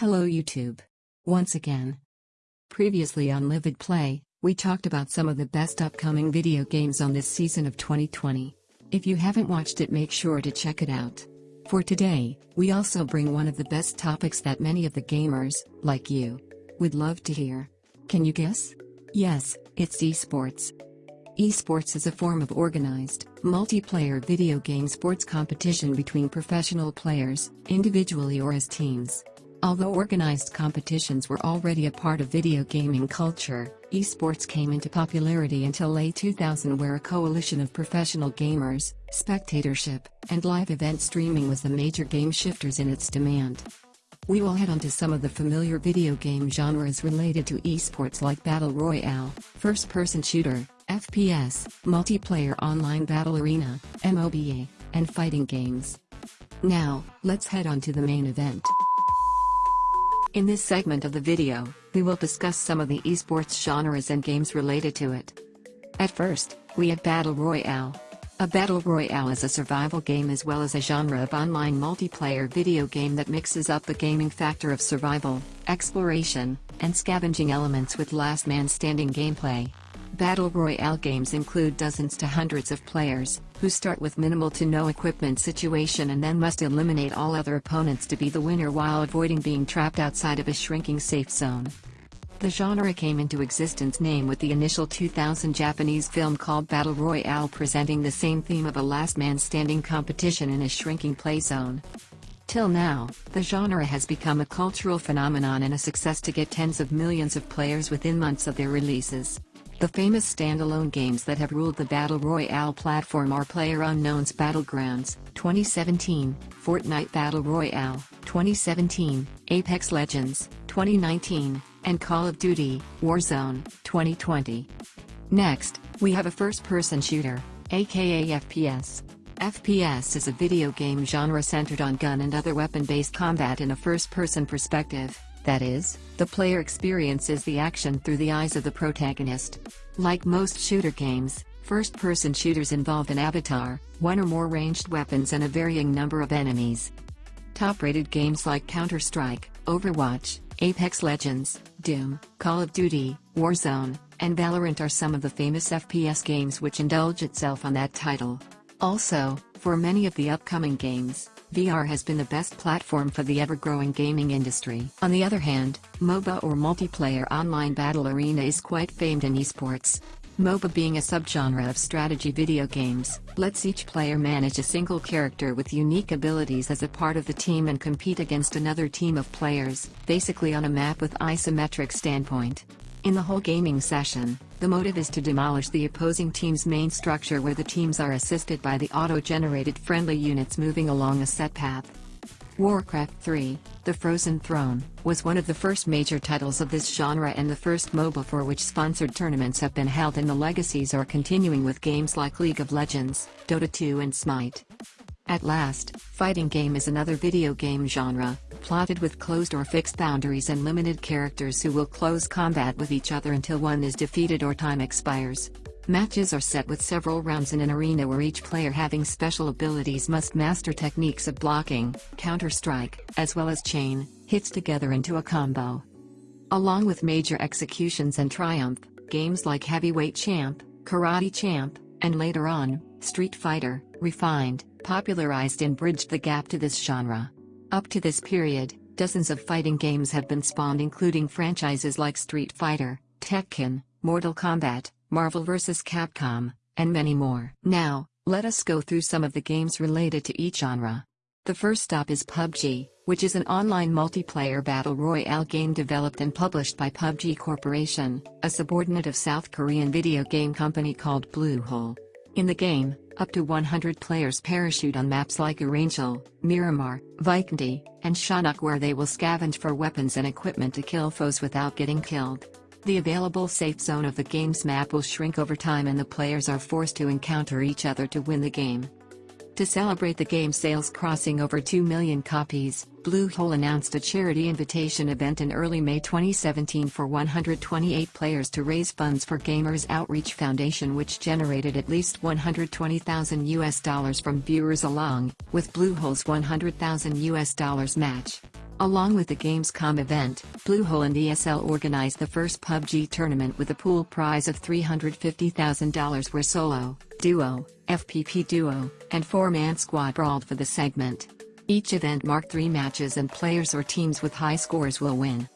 Hello YouTube. Once again. Previously on Livid Play, we talked about some of the best upcoming video games on this season of 2020. If you haven't watched it make sure to check it out. For today, we also bring one of the best topics that many of the gamers, like you, would love to hear. Can you guess? Yes, it's esports. Esports is a form of organized, multiplayer video game sports competition between professional players, individually or as teams. Although organized competitions were already a part of video gaming culture, esports came into popularity until late 2000 where a coalition of professional gamers, spectatorship, and live event streaming was the major game shifters in its demand. We will head on to some of the familiar video game genres related to esports like Battle Royale, First-Person Shooter, FPS, Multiplayer Online Battle Arena, MOBA, and fighting games. Now, let's head on to the main event. In this segment of the video, we will discuss some of the esports genres and games related to it. At first, we have Battle Royale. A Battle Royale is a survival game as well as a genre of online multiplayer video game that mixes up the gaming factor of survival, exploration, and scavenging elements with last man standing gameplay. Battle Royale games include dozens to hundreds of players, who start with minimal to no equipment situation and then must eliminate all other opponents to be the winner while avoiding being trapped outside of a shrinking safe zone. The genre came into existence name with the initial 2000 Japanese film called Battle Royale presenting the same theme of a last man standing competition in a shrinking play zone. Till now, the genre has become a cultural phenomenon and a success to get tens of millions of players within months of their releases. The famous standalone games that have ruled the Battle Royale platform are PlayerUnknown's Battlegrounds, 2017, Fortnite Battle Royale, 2017, Apex Legends, 2019, and Call of Duty, Warzone, 2020. Next, we have a first-person shooter, aka FPS. FPS is a video game genre centered on gun and other weapon-based combat in a first-person perspective. That is, the player experiences the action through the eyes of the protagonist. Like most shooter games, first-person shooters involve an avatar, one or more ranged weapons and a varying number of enemies. Top-rated games like Counter-Strike, Overwatch, Apex Legends, Doom, Call of Duty, Warzone, and Valorant are some of the famous FPS games which indulge itself on that title. Also, for many of the upcoming games, VR has been the best platform for the ever-growing gaming industry. On the other hand, MOBA or Multiplayer Online Battle Arena is quite famed in esports. MOBA being a subgenre of strategy video games, lets each player manage a single character with unique abilities as a part of the team and compete against another team of players, basically on a map with isometric standpoint. In the whole gaming session, the motive is to demolish the opposing team's main structure where the teams are assisted by the auto-generated friendly units moving along a set path. Warcraft 3, The Frozen Throne, was one of the first major titles of this genre and the first MOBA for which sponsored tournaments have been held and the legacies are continuing with games like League of Legends, Dota 2 and Smite. At last, fighting game is another video game genre, plotted with closed or fixed boundaries and limited characters who will close combat with each other until one is defeated or time expires. Matches are set with several rounds in an arena where each player having special abilities must master techniques of blocking, counter-strike, as well as chain, hits together into a combo. Along with major executions and triumph, games like Heavyweight Champ, Karate Champ, and later on, Street Fighter, refined, popularized and bridged the gap to this genre. Up to this period, dozens of fighting games have been spawned including franchises like Street Fighter, Tekken, Mortal Kombat, Marvel vs. Capcom, and many more. Now, let us go through some of the games related to each genre. The first stop is PUBG, which is an online multiplayer battle royale game developed and published by PUBG Corporation, a subordinate of South Korean video game company called Bluehole. In the game, up to 100 players parachute on maps like Erangel, Miramar, Vikendi, and Sanhok where they will scavenge for weapons and equipment to kill foes without getting killed. The available safe zone of the game's map will shrink over time and the players are forced to encounter each other to win the game. To celebrate the game sales crossing over 2 million copies, Bluehole announced a charity invitation event in early May 2017 for 128 players to raise funds for Gamers Outreach Foundation which generated at least 120,000 US dollars from viewers along with Bluehole's 100,000 US dollars match. Along with the Gamescom event, Bluehole and ESL organized the first PUBG tournament with a pool prize of $350,000 where solo, duo, FPP duo, and four-man squad brawled for the segment. Each event marked three matches and players or teams with high scores will win.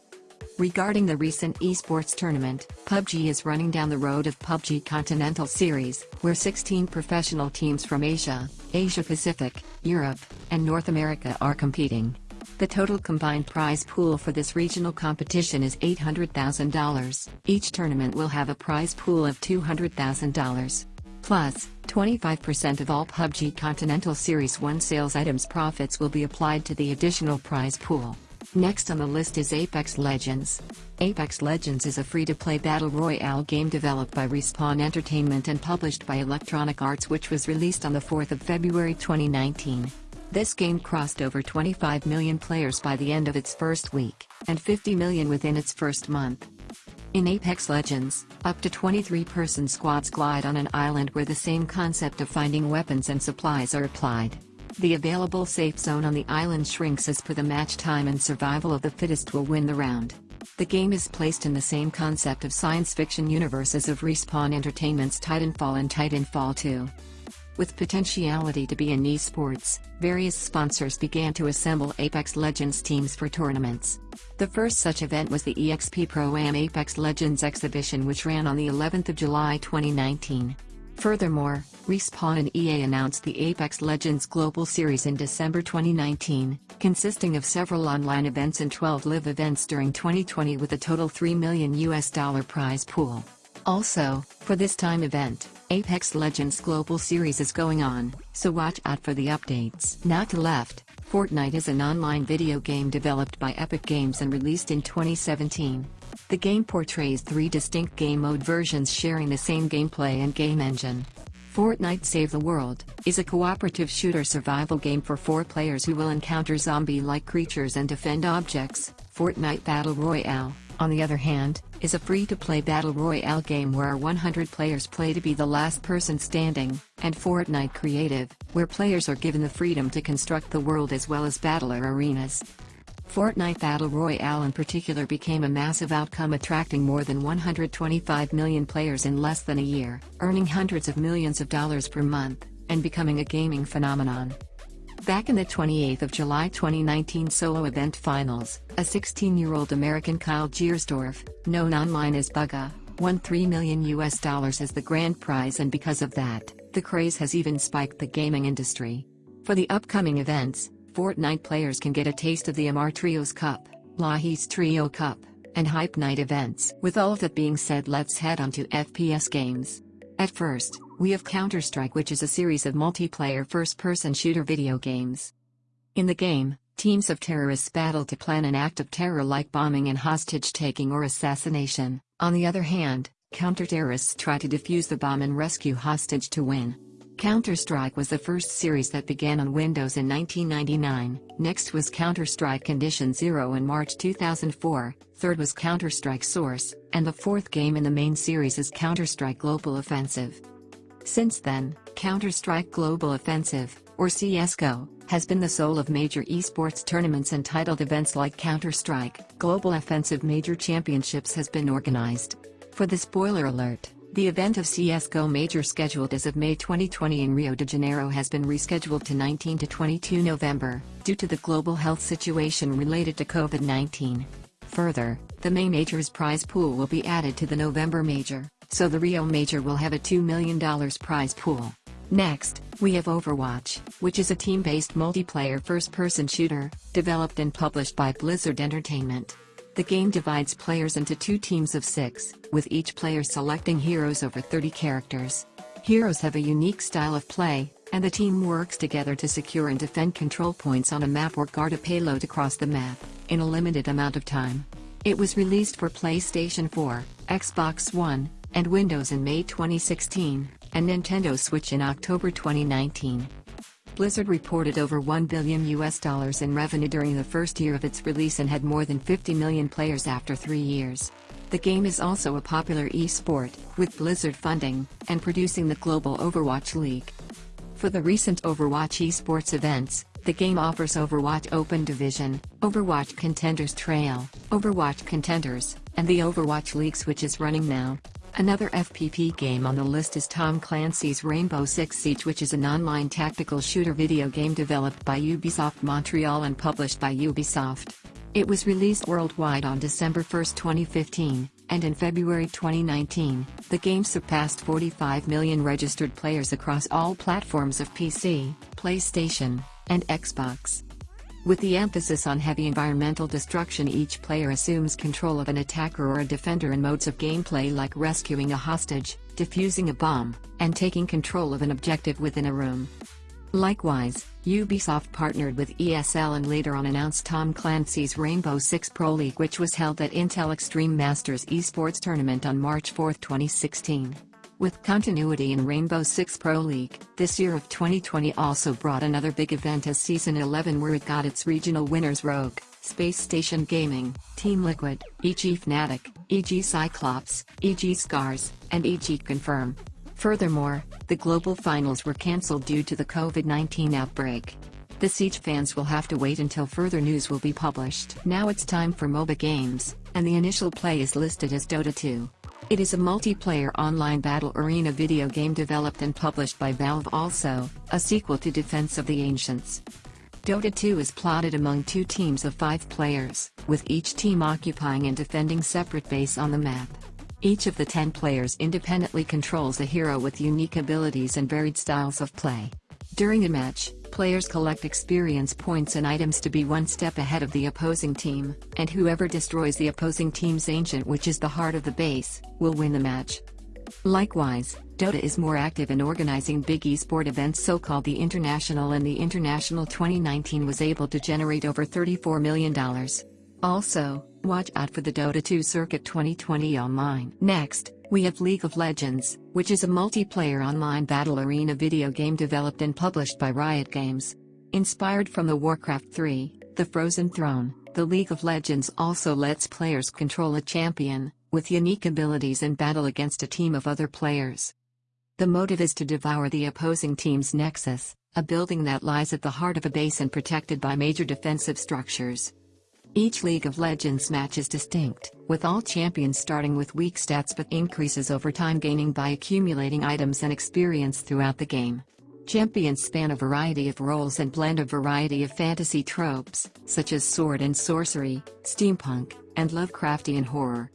Regarding the recent esports tournament, PUBG is running down the road of PUBG Continental Series, where 16 professional teams from Asia, Asia Pacific, Europe, and North America are competing. The total combined prize pool for this regional competition is $800,000. Each tournament will have a prize pool of $200,000. Plus, 25% of all PUBG Continental Series 1 sales items profits will be applied to the additional prize pool. Next on the list is Apex Legends. Apex Legends is a free-to-play battle royale game developed by Respawn Entertainment and published by Electronic Arts which was released on the 4th of February 2019. This game crossed over 25 million players by the end of its first week, and 50 million within its first month. In Apex Legends, up to 23-person squads glide on an island where the same concept of finding weapons and supplies are applied. The available safe zone on the island shrinks as per the match time and survival of the fittest will win the round. The game is placed in the same concept of science fiction universes of Respawn Entertainment's Titanfall and Titanfall 2. With potentiality to be in esports, various sponsors began to assemble Apex Legends teams for tournaments. The first such event was the EXP Pro Am Apex Legends exhibition which ran on the 11th of July 2019. Furthermore, Respawn and EA announced the Apex Legends Global Series in December 2019, consisting of several online events and 12 live events during 2020 with a total 3 million US dollar prize pool. Also, for this time event, Apex Legends Global Series is going on, so watch out for the updates. Now to left, Fortnite is an online video game developed by Epic Games and released in 2017. The game portrays three distinct game mode versions sharing the same gameplay and game engine. Fortnite Save the World is a cooperative shooter survival game for four players who will encounter zombie-like creatures and defend objects. Fortnite Battle Royale on the other hand, is a free-to-play battle royale game where 100 players play to be the last person standing, and Fortnite Creative, where players are given the freedom to construct the world as well as battler arenas. Fortnite Battle Royale in particular became a massive outcome attracting more than 125 million players in less than a year, earning hundreds of millions of dollars per month, and becoming a gaming phenomenon. Back in the 28th of July 2019 solo event finals, a 16-year-old American Kyle Giersdorf, known online as Bugha, won 3 million US dollars as the grand prize and because of that, the craze has even spiked the gaming industry. For the upcoming events, Fortnite players can get a taste of the Amar Trios Cup, Lahis Trio Cup, and Hype Night events. With all of that being said let's head on to FPS games. At first, we have Counter-Strike which is a series of multiplayer first-person shooter video games. In the game, teams of terrorists battle to plan an act of terror like bombing and hostage-taking or assassination. On the other hand, counter-terrorists try to defuse the bomb and rescue hostage to win. Counter-Strike was the first series that began on Windows in 1999, next was Counter-Strike Condition Zero in March 2004, third was Counter-Strike Source, and the fourth game in the main series is Counter-Strike Global Offensive. Since then, Counter-Strike Global Offensive, or CSGO, has been the soul of major esports tournaments and titled events like Counter-Strike, Global Offensive Major Championships has been organized. For the spoiler alert, the event of CSGO Major scheduled as of May 2020 in Rio de Janeiro has been rescheduled to 19 to 22 November, due to the global health situation related to COVID-19. Further, the May Major's prize pool will be added to the November Major so the Rio Major will have a $2 million prize pool. Next, we have Overwatch, which is a team-based multiplayer first-person shooter, developed and published by Blizzard Entertainment. The game divides players into two teams of six, with each player selecting heroes over 30 characters. Heroes have a unique style of play, and the team works together to secure and defend control points on a map or guard a payload across the map, in a limited amount of time. It was released for PlayStation 4, Xbox One, and Windows in May 2016, and Nintendo Switch in October 2019. Blizzard reported over 1 billion US dollars in revenue during the first year of its release and had more than 50 million players after 3 years. The game is also a popular e-sport, with Blizzard funding and producing the global Overwatch League. For the recent Overwatch esports events, The game offers Overwatch Open Division, Overwatch Contenders Trail, Overwatch Contenders, and the Overwatch Leagues which is running now. Another FPP game on the list is Tom Clancy's Rainbow Six Siege which is an online tactical shooter video game developed by Ubisoft Montreal and published by Ubisoft. It was released worldwide on December 1, 2015, and in February 2019, the game surpassed 45 million registered players across all platforms of PC, PlayStation, and Xbox. With the emphasis on heavy environmental destruction each player assumes control of an attacker or a defender in modes of gameplay like rescuing a hostage, defusing a bomb, and taking control of an objective within a room. Likewise, Ubisoft partnered with ESL and later on announced Tom Clancy's Rainbow Six Pro League which was held at Intel Extreme Masters esports tournament on March 4, 2016. With continuity in Rainbow Six Pro League, this year of 2020 also brought another big event as Season 11 where it got its regional winners Rogue, Space Station Gaming, Team Liquid, EG Fnatic, EG Cyclops, EG Scars, and EG Confirm. Furthermore, the global finals were cancelled due to the COVID-19 outbreak. The Siege fans will have to wait until further news will be published. Now it's time for MOBA games, and the initial play is listed as Dota 2. It is a multiplayer online battle arena video game developed and published by Valve also, a sequel to Defense of the Ancients. Dota 2 is plotted among two teams of five players, with each team occupying and defending separate base on the map. Each of the 10 players independently controls a hero with unique abilities and varied styles of play. During a match, players collect experience points and items to be one step ahead of the opposing team, and whoever destroys the opposing team's ancient which is the heart of the base, will win the match. Likewise, Dota is more active in organizing big esport events so called the International and the International 2019 was able to generate over $34 million. Also, watch out for the Dota 2 Circuit 2020 online. Next, we have League of Legends, which is a multiplayer online battle arena video game developed and published by Riot Games. Inspired from the Warcraft 3, The Frozen Throne, the League of Legends also lets players control a champion, with unique abilities and battle against a team of other players. The motive is to devour the opposing team's nexus, a building that lies at the heart of a base and protected by major defensive structures. Each League of Legends match is distinct, with all champions starting with weak stats but increases over time gaining by accumulating items and experience throughout the game. Champions span a variety of roles and blend a variety of fantasy tropes, such as sword and sorcery, steampunk, and Lovecraftian horror.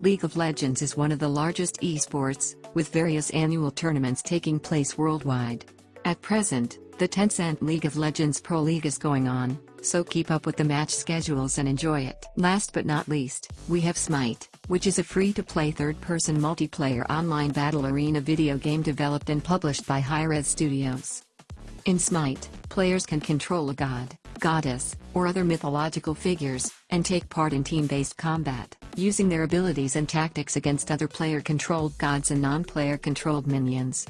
League of Legends is one of the largest esports, with various annual tournaments taking place worldwide. At present, the Tencent League of Legends Pro League is going on, so keep up with the match schedules and enjoy it. Last but not least, we have Smite, which is a free-to-play third-person multiplayer online battle arena video game developed and published by Hi-Rez Studios. In Smite, players can control a god, goddess, or other mythological figures, and take part in team-based combat, using their abilities and tactics against other player-controlled gods and non-player controlled minions.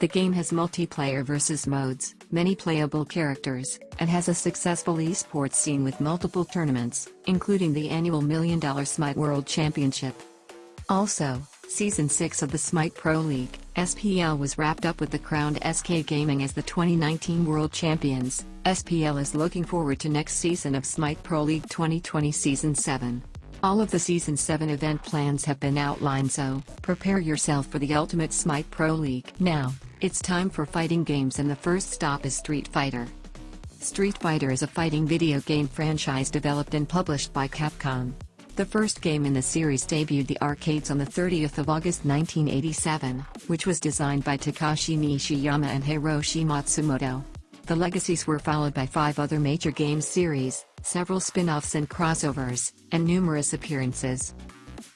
The game has multiplayer versus modes, many playable characters, and has a successful esports scene with multiple tournaments, including the annual Million Dollar Smite World Championship. Also, Season 6 of the Smite Pro League, SPL was wrapped up with the crowned SK Gaming as the 2019 World Champions. SPL is looking forward to next season of Smite Pro League 2020 Season 7. All of the Season 7 event plans have been outlined so, prepare yourself for the ultimate Smite Pro League. Now, it's time for fighting games and the first stop is Street Fighter. Street Fighter is a fighting video game franchise developed and published by Capcom. The first game in the series debuted the arcades on the 30th of August 1987, which was designed by Takashi Nishiyama and Hiroshi Matsumoto. The legacies were followed by five other major game series, several spin-offs and crossovers, and numerous appearances.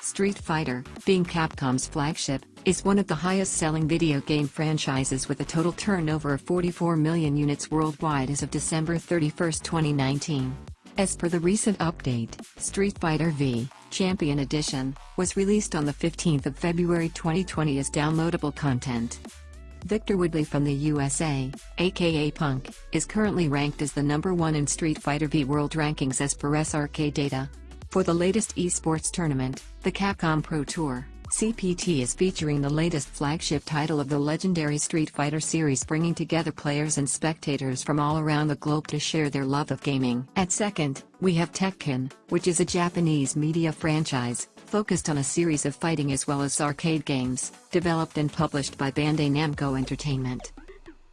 Street Fighter, being Capcom's flagship, is one of the highest-selling video game franchises with a total turnover of 44 million units worldwide as of December 31, 2019. As per the recent update, Street Fighter V, Champion Edition, was released on the 15th of February 2020 as downloadable content. Victor Woodley from the USA, aka Punk, is currently ranked as the number one in Street Fighter V World Rankings as per SRK data. For the latest esports tournament, the Capcom Pro Tour, CPT is featuring the latest flagship title of the legendary Street Fighter series bringing together players and spectators from all around the globe to share their love of gaming. At second, we have Tekken, which is a Japanese media franchise, focused on a series of fighting as well as arcade games, developed and published by Bandai Namco Entertainment.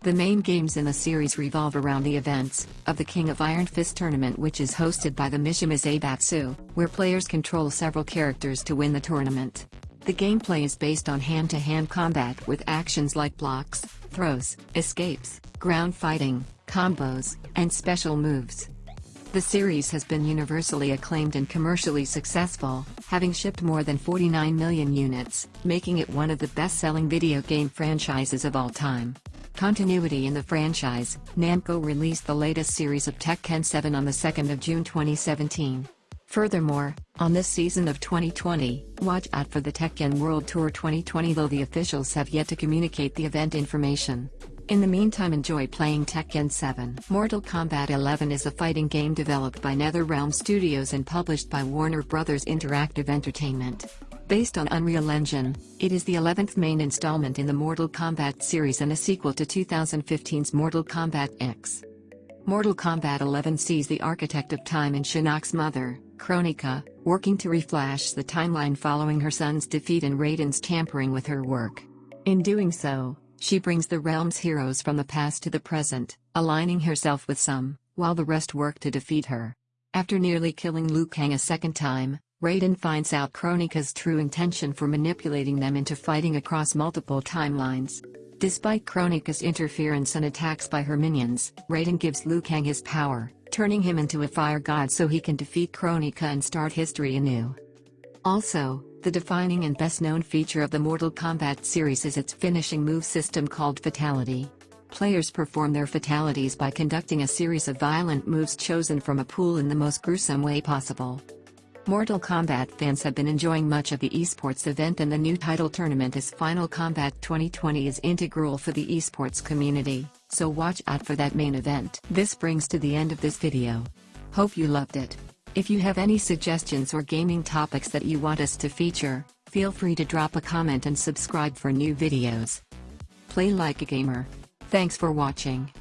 The main games in the series revolve around the events of the King of Iron Fist tournament which is hosted by the Mishima Zaibatsu, where players control several characters to win the tournament. The gameplay is based on hand-to-hand -hand combat with actions like blocks, throws, escapes, ground fighting, combos, and special moves. The series has been universally acclaimed and commercially successful, having shipped more than 49 million units, making it one of the best-selling video game franchises of all time. Continuity in the franchise, Namco released the latest series of Tekken 7 on the 2nd of June 2017. Furthermore, on this season of 2020, watch out for the Tekken World Tour 2020 though the officials have yet to communicate the event information. In the meantime enjoy playing Tekken 7. Mortal Kombat 11 is a fighting game developed by NetherRealm Studios and published by Warner Bros. Interactive Entertainment. Based on Unreal Engine, it is the 11th main installment in the Mortal Kombat series and a sequel to 2015's Mortal Kombat X. Mortal Kombat 11 sees the architect of time and Shinnok's mother, Kronika, working to reflash the timeline following her son's defeat and Raiden's tampering with her work. In doing so, she brings the realm's heroes from the past to the present, aligning herself with some, while the rest work to defeat her. After nearly killing Liu Kang a second time, Raiden finds out Kronika's true intention for manipulating them into fighting across multiple timelines. Despite Kronika's interference and attacks by her minions, Raiden gives Liu Kang his power, turning him into a fire god so he can defeat Kronika and start history anew. Also, the defining and best-known feature of the Mortal Kombat series is its finishing move system called Fatality. Players perform their fatalities by conducting a series of violent moves chosen from a pool in the most gruesome way possible. Mortal Kombat fans have been enjoying much of the esports event and the new title tournament as Final Kombat 2020 is integral for the esports community, so watch out for that main event. This brings to the end of this video. Hope you loved it. If you have any suggestions or gaming topics that you want us to feature, feel free to drop a comment and subscribe for new videos. Play like a gamer. Thanks for watching.